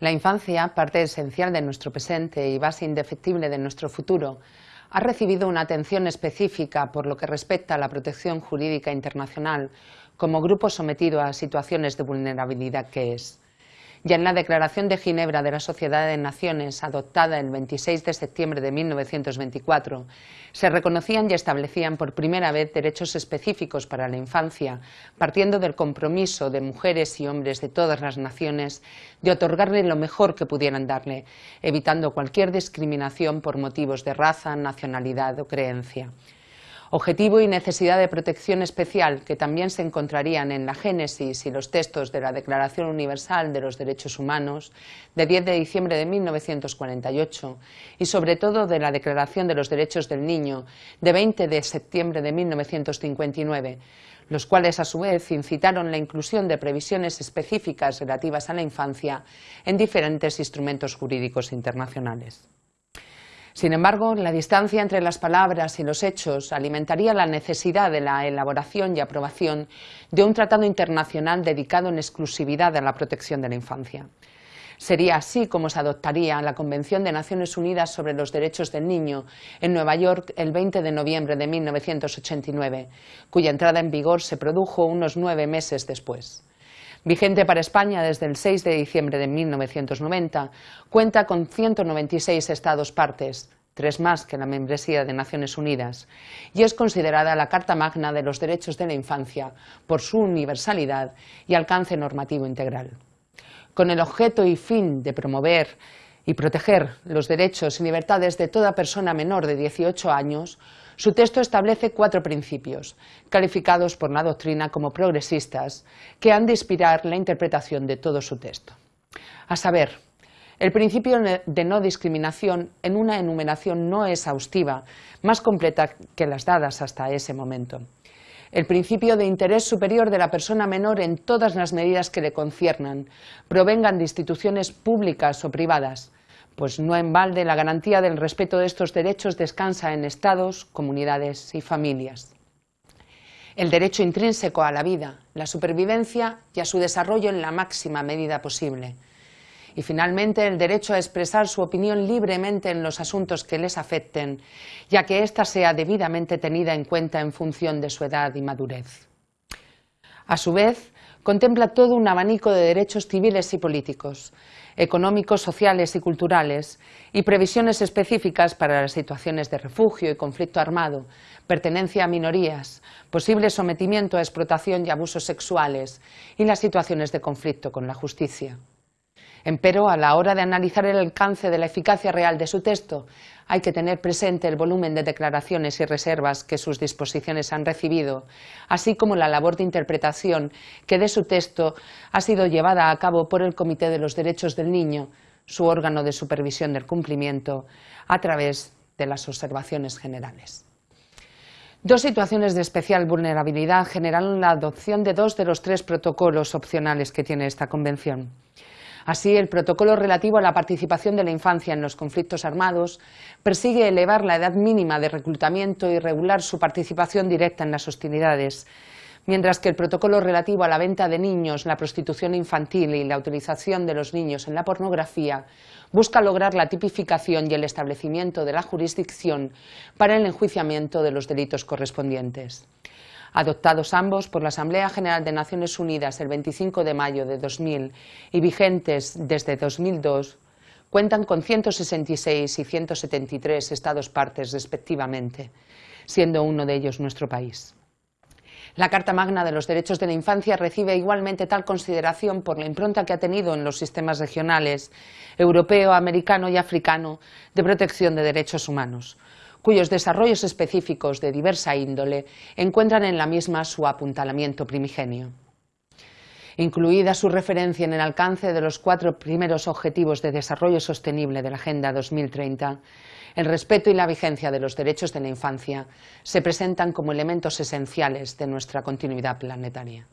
La infancia, parte esencial de nuestro presente y base indefectible de nuestro futuro, ha recibido una atención específica por lo que respecta a la protección jurídica internacional como grupo sometido a situaciones de vulnerabilidad que es. Ya en la Declaración de Ginebra de la Sociedad de Naciones, adoptada el 26 de septiembre de 1924, se reconocían y establecían por primera vez derechos específicos para la infancia, partiendo del compromiso de mujeres y hombres de todas las naciones de otorgarle lo mejor que pudieran darle, evitando cualquier discriminación por motivos de raza, nacionalidad o creencia objetivo y necesidad de protección especial que también se encontrarían en la génesis y los textos de la Declaración Universal de los Derechos Humanos de 10 de diciembre de 1948 y sobre todo de la Declaración de los Derechos del Niño de 20 de septiembre de 1959, los cuales a su vez incitaron la inclusión de previsiones específicas relativas a la infancia en diferentes instrumentos jurídicos internacionales. Sin embargo, la distancia entre las palabras y los hechos alimentaría la necesidad de la elaboración y aprobación de un tratado internacional dedicado en exclusividad a la protección de la infancia. Sería así como se adoptaría la Convención de Naciones Unidas sobre los Derechos del Niño en Nueva York el 20 de noviembre de 1989, cuya entrada en vigor se produjo unos nueve meses después vigente para España desde el 6 de diciembre de 1990, cuenta con 196 Estados partes, tres más que la membresía de Naciones Unidas, y es considerada la Carta Magna de los Derechos de la Infancia por su universalidad y alcance normativo integral. Con el objeto y fin de promover y proteger los derechos y libertades de toda persona menor de 18 años, su texto establece cuatro principios, calificados por la doctrina como progresistas, que han de inspirar la interpretación de todo su texto. A saber, el principio de no discriminación en una enumeración no exhaustiva, más completa que las dadas hasta ese momento. El principio de interés superior de la persona menor en todas las medidas que le conciernan, provengan de instituciones públicas o privadas, pues no en balde la garantía del respeto de estos derechos descansa en estados, comunidades y familias. El derecho intrínseco a la vida, la supervivencia y a su desarrollo en la máxima medida posible. Y finalmente el derecho a expresar su opinión libremente en los asuntos que les afecten, ya que ésta sea debidamente tenida en cuenta en función de su edad y madurez. A su vez, contempla todo un abanico de derechos civiles y políticos, económicos, sociales y culturales, y previsiones específicas para las situaciones de refugio y conflicto armado, pertenencia a minorías, posible sometimiento a explotación y abusos sexuales y las situaciones de conflicto con la justicia. Empero, a la hora de analizar el alcance de la eficacia real de su texto, hay que tener presente el volumen de declaraciones y reservas que sus disposiciones han recibido, así como la labor de interpretación que de su texto ha sido llevada a cabo por el Comité de los Derechos del Niño, su órgano de supervisión del cumplimiento, a través de las observaciones generales. Dos situaciones de especial vulnerabilidad generaron la adopción de dos de los tres protocolos opcionales que tiene esta Convención. Así, el protocolo relativo a la participación de la infancia en los conflictos armados persigue elevar la edad mínima de reclutamiento y regular su participación directa en las hostilidades, mientras que el protocolo relativo a la venta de niños, la prostitución infantil y la utilización de los niños en la pornografía busca lograr la tipificación y el establecimiento de la jurisdicción para el enjuiciamiento de los delitos correspondientes adoptados ambos por la Asamblea General de Naciones Unidas el 25 de mayo de 2000 y vigentes desde 2002, cuentan con 166 y 173 Estados partes respectivamente, siendo uno de ellos nuestro país. La Carta Magna de los Derechos de la Infancia recibe igualmente tal consideración por la impronta que ha tenido en los sistemas regionales europeo, americano y africano de protección de derechos humanos, cuyos desarrollos específicos de diversa índole encuentran en la misma su apuntalamiento primigenio. Incluida su referencia en el alcance de los cuatro primeros Objetivos de Desarrollo Sostenible de la Agenda 2030, el respeto y la vigencia de los derechos de la infancia se presentan como elementos esenciales de nuestra continuidad planetaria.